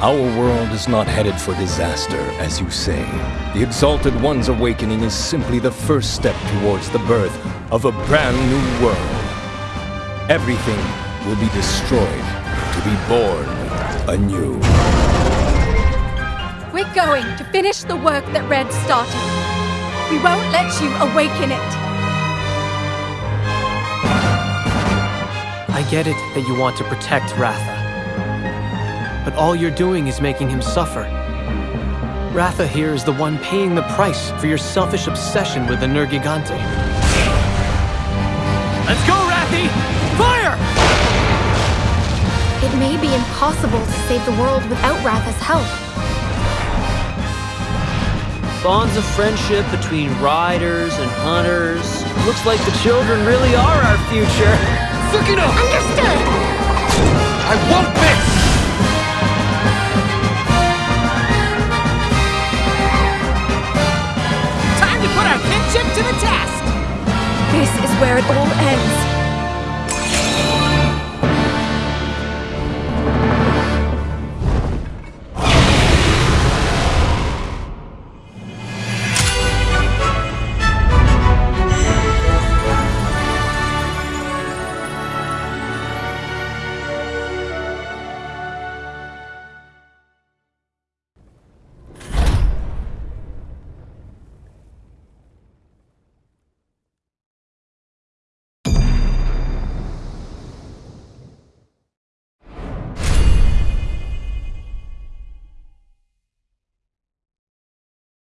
Our world is not headed for disaster, as you say. The Exalted One's awakening is simply the first step towards the birth of a brand new world. Everything will be destroyed to be born anew. We're going to finish the work that Red started. We won't let you awaken it. I get it that you want to protect Ratha. But all you're doing is making him suffer. Ratha here is the one paying the price for your selfish obsession with the Nergigante. Let's go, Rathy! Fire! It may be impossible to save the world without Ratha's help. Bonds of friendship between riders and hunters. Looks like the children really are our future. Sukino! Understood! I won't miss! Where it all ends.